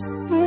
Mm-hmm.